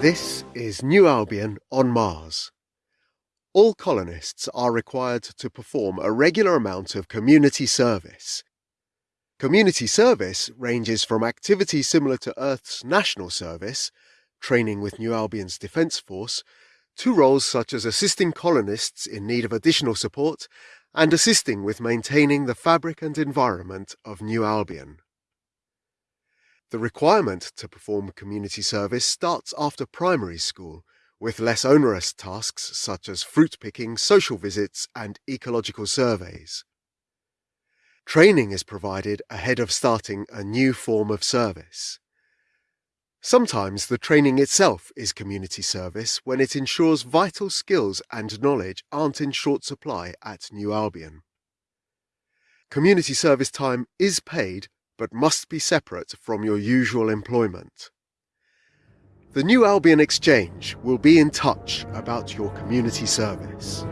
This is New Albion on Mars. All colonists are required to perform a regular amount of community service. Community service ranges from activities similar to Earth's national service, training with New Albion's Defence Force, to roles such as assisting colonists in need of additional support and assisting with maintaining the fabric and environment of New Albion. The requirement to perform community service starts after primary school, with less onerous tasks such as fruit picking, social visits, and ecological surveys. Training is provided ahead of starting a new form of service. Sometimes the training itself is community service when it ensures vital skills and knowledge aren't in short supply at New Albion. Community service time is paid but must be separate from your usual employment. The New Albion Exchange will be in touch about your community service.